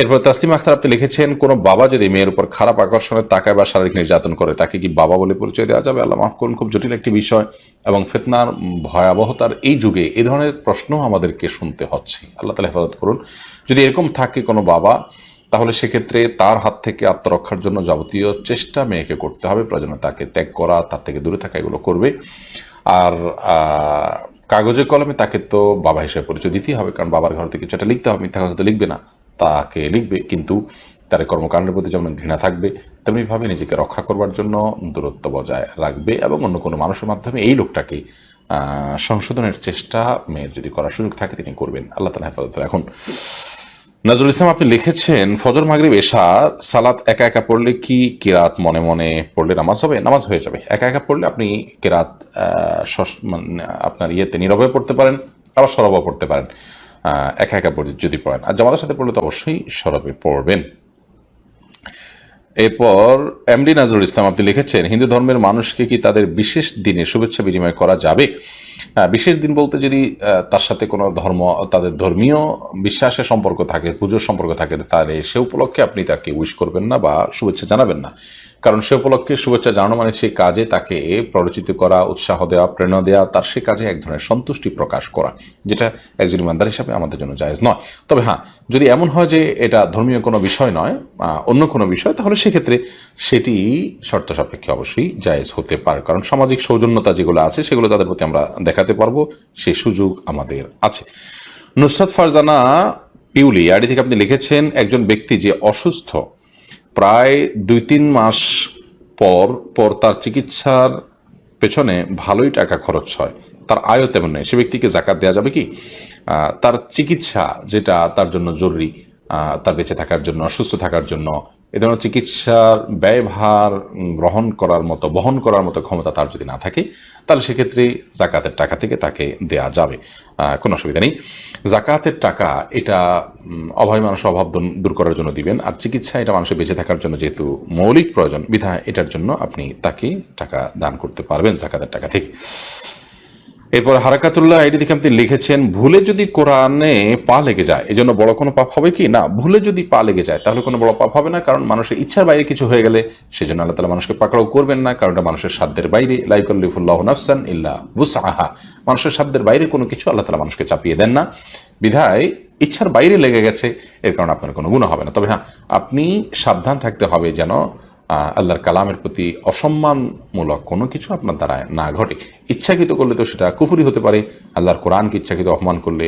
এরপর তাসলিম আখতার আপনি লিখেছেন, কোনো বাবা যদি মেয়ের উপর খারাপ আকর্ষণের তাকায় বা শারীরিক নির্যাতন করে, তাকে কি বাবা বলে পরিচয় দেওয়া যাবে? আল্লাহ মাফ করুন, খুব জটিল একটি বিষয় এবং ফেতনার ভয়াবহতার এই যুগে এ ধরনের প্রশ্ন আমাদেরকে শুনতে হচ্ছে। আল্লাহ তালা হেফাজত করুন। যদি এরকম থাকে কোনো বাবা, তাহলে সেক্ষেত্রে তার হাত থেকে আত্মরক্ষার জন্য যাবতীয় চেষ্টা মেয়েকে করতে হবে। প্রয়োজনে তাকে ত্যাগ করা, তার থেকে দূরে থাকা, এগুলো করবে। আর কাগজে কলমে তাকে তো বাবা হিসেবে পরিচয় দিতেই হবে, কারণ বাবার ঘর থেকে কিছু একটা লিখতে হবে, মিথ্যা কথা তো লিখবে না। তাকে লিখবে, কিন্তু তার কর্মকাণ্ডের প্রতি যেমন ঘৃণা থাকবে, তেমনিভাবে নিজেকে রক্ষা করবার জন্য দূরত্ব বজায় রাখবে এবং অন্য কোনো মানুষের মাধ্যমে এই লোকটাকে সংশোধনের চেষ্টা মেয়ের যদি করার সুযোগ থাকে তিনি করবেন। আল্লাহ তালা হেফাজত এখন নজরুল ইসলাম, আপনি লিখেছেন, ফজর, মাগরিব, এশা, সালাত একা একা পড়লে কি কিরাত মনে মনে পড়লে নামাজ হবে? নামাজ হয়ে যাবে। একা একা পড়লে আপনি কিরাত মানে আপনার ইয়েতে নীরবে পড়তে পারেন, আবার সরবও পড়তে পারেন। একা একা পড়ে যদি পড়েন। আর জামাতের সাথে পড়লে তো অবশ্যই সরবে, পড়বেন। এরপর এমডি নাজরুল ইসলাম আপনি লিখেছেন, হিন্দু ধর্মের মানুষকে কি তাদের বিশেষ দিনে শুভেচ্ছা বিনিময় করা যাবে? বিশেষ দিন বলতে যদি তার সাথে কোনো ধর্ম, তাদের ধর্মীয় বিশ্বাসের সম্পর্ক থাকে, পুজোর সম্পর্ক থাকে, তাহলে সে উপলক্ষে আপনি তাকে উইশ করবেন না বা শুভেচ্ছা জানাবেন না। কারণ সে উপলক্ষে শুভেচ্ছা জানানো মানে সেই কাজে তাকে প্ররোচিত করা, উৎসাহ দেওয়া, প্রেরণা দেওয়া তার সে কাজে এক ধরনের সন্তুষ্টি প্রকাশ করা, যেটা একজন ইমানদার হিসাবে আমাদের জন্য জায়েজ নয়। তবে হ্যাঁ যদি এমন হয় যে এটা ধর্মীয় কোনো বিষয় নয় অন্য কোনো বিষয়, তাহলে সেক্ষেত্রে সেটি শর্ত সাপেক্ষে অবশ্যই জায়েজ হতে পারে। কারণ সামাজিক সৌজন্যতা যেগুলো আছে, সেগুলো তাদের প্রতি আমরা দেখাতে পারব, সে সুযোগ আমাদের আছে। নুসরাত ফারজানা পিউলি, আইডি থেকে আপনি লিখেছেন, একজন ব্যক্তি যে অসুস্থ, প্রায় দুই তিন মাস পর পর তার চিকিৎসার পেছনে ভালোই টাকা খরচ হয়। তার আয়ও তেমন নেই। সে ব্যক্তিকে জাকাত দেওয়া যাবে কি? তার চিকিৎসা যেটা তার জন্য জরুরি তার বেঁচে থাকার জন্য সুস্থ থাকার জন্য, এ ধরনের চিকিৎসার ব্যয়ভার গ্রহণ করার মতো, বহন করার মতো ক্ষমতা তার যদি না থাকে তাহলে সেক্ষেত্রে জাকাতের টাকা থেকে তাকে দেয়া যাবে। কোনো অসুবিধা নেই। জাকাতের টাকা এটা অভাবী মানুষ অভাব দূর করার জন্য দিবেন। আর চিকিৎসা এটা মানুষের বেঁচে থাকার জন্য যেহেতু মৌলিক প্রয়োজন বিধা এটার জন্য আপনি তাকে টাকা দান করতে পারবেন জাকাতের টাকা থেকে। এরপর হারাকাতুল্লাহ আইডি থেকে আপনি লিখেছেন, ভুলে যদি কোরআনে পা লেগে যায় এই জন্য বড় কোনো পাপ হবে কি? না, ভুলে যদি পা লেগে যায়, তাহলে কোনো বড় পাপ হবে না, কারণ মানুষের ইচ্ছার বাইরে কিছু হয়ে গেলে সেজন্য আল্লাহ তালা মানুষকে পাকড়াও করবেন না, কারণ এটা মানুষের সাধ্যের বাইরে। লাইকুল্লিফুল্লাহ নাফসান ইল্লা বুসাহা মানুষের সাধ্যের বাইরে কোনো কিছু আল্লাহ তালা মানুষকে চাপিয়ে দেন না। বিধায় ইচ্ছার বাইরে লেগে গেছে, এর কারণে আপনার কোনো গুণ হবে না। তবে হ্যাঁ আপনি সাবধান থাকতে হবে যেন আল্লাহর কালামের প্রতি অসম্মানমূলক কোনো কিছু আপনার দ্বারা না ঘটে। ইচ্ছাকৃত করলে তো সেটা কুফুরি হতে পারে, আল্লাহর কোরআনকে ইচ্ছাকৃত অপমান করলে,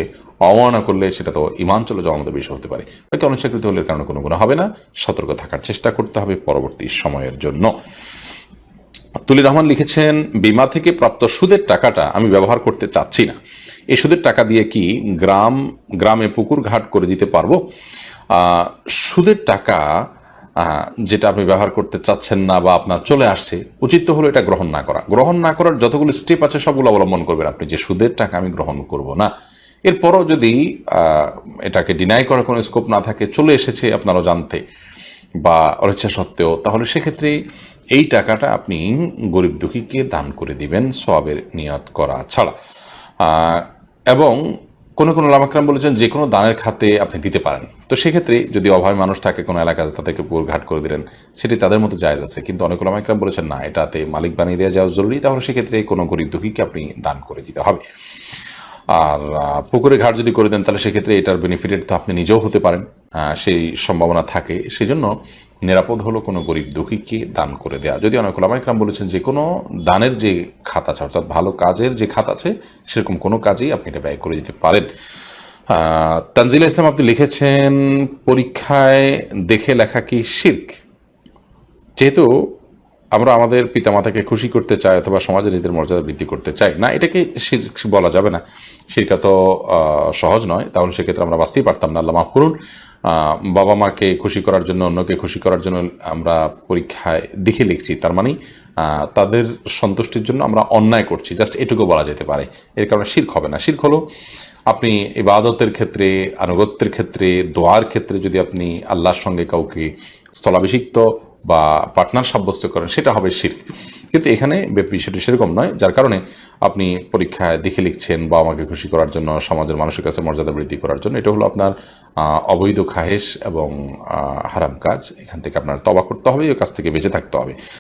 অবমাননা করলে সেটা তো ইমান চলে যাওয়ার মতো বিষয় হতে পারে। বাকি অনিচ্ছাকৃত হলে কারণে কোনো গুণ হবে না, সতর্ক থাকার চেষ্টা করতে হবে পরবর্তী সময়ের জন্য। তুলি রহমান লিখেছেন, বিমা থেকে প্রাপ্ত সুদের টাকাটা আমি ব্যবহার করতে চাচ্ছি না। এই সুদের টাকা দিয়ে কি গ্রাম, গ্রামে পুকুর ঘাট করে দিতে পারব? সুদের টাকা যেটা আপনি ব্যবহার করতে চাচ্ছেন না বা আপনার চলে আসছে, উচিত তো হলো এটা গ্রহণ না করা। গ্রহণ না করার যতগুলো স্টেপ আছে সবগুলো অবলম্বন করবেন আপনি, যে সুদের টাকা আমি গ্রহণ করব না। এরপরও যদি এটাকে ডিনাই করার কোনো স্কোপ না থাকে, চলে এসেছে আপনারও জানতে বা অনিচ্ছা সত্ত্বেও, তাহলে সেক্ষেত্রে এই টাকাটা আপনি গরিব দুঃখীকে দান করে দিবেন সবের নিয়ত করা ছাড়া। এবং কোনো কোনো লামাকরাম বলেছেন যে কোনো দানের খাতে আপনি দিতে পারেন। তো সেক্ষেত্রে যদি অভয় মানুষ থাকে কোনো এলাকাতে, তাদেরকে পুকুর ঘাট করে দিলেন, সেটি তাদের মতো জায়জ আছে। কিন্তু অনেক লামাকরাম বলেছেন, না, এটাতে মালিক বানিয়ে দেওয়া যাওয়া জরুরি, তাহলে সেক্ষেত্রে কোনো গরিব দুঃখীকে আপনি দান করে দিতে হবে। আর পুকুরে ঘাট যদি করে দেন, তাহলে সেক্ষেত্রে এটার বেনিফিটেড তো আপনি নিজেও হতে পারেন। সেই সম্ভাবনা থাকে। সেই জন্য নিরাপদ হলো কোনো গরিব দুঃখীকে দান করে দেয়া। যদি অনেক ওলামাইকরাম বলেছেন যে কোনো দানের যে খাত আছে, অর্থাৎ ভালো কাজের যে খাত আছে, সেরকম কোনো কাজেই আপনি এটা ব্যয় করে দিতে পারেন। তানজিলা ইসলাম আপনি লিখেছেন, পরীক্ষায় দেখে লেখা কি শির্ক? যেহেতু আমরা আমাদের পিতামাতাকে খুশি করতে চাই অথবা সমাজে নিজেদের মর্যাদা বৃদ্ধি করতে চাই, না, এটাকে বলা যাবে না। শিরকা তো সহজ নয়, তাহলে সেক্ষেত্রে আমরা বাঁচতেই পারতাম না, আল্লাহ মাফ করুন। বাবা মাকে খুশি করার জন্য, অন্যকে খুশি করার জন্য আমরা পরীক্ষায় দেখে লিখছি, তার মানে তাদের সন্তুষ্টির জন্য আমরা অন্যায় করছি, জাস্ট এটুকু বলা যেতে পারে। এর কারণে শির্ক হবে না। শির্ক হলো, আপনি ইবাদতের ক্ষেত্রে, আনুগত্যের ক্ষেত্রে, দোয়ার ক্ষেত্রে যদি আপনি আল্লাহর সঙ্গে কাউকে স্থলাভিষিক্ত বা পার্টনার সাব্যস্ত করেন, সেটা হবে শির কিন্তু এখানে বিষয়টি সেরকম নয়, যার কারণে আপনি পরীক্ষায় দেখে লিখছেন বা আমাকে খুশি করার জন্য, সমাজের মানুষের কাছে মর্যাদা বৃদ্ধি করার জন্য, এটা হলো আপনার অবৈধ খাহেশ এবং হারাম কাজ। এখান থেকে আপনার তবা করতে হবে, এই কাজ থেকে বেঁচে থাকতে হবে।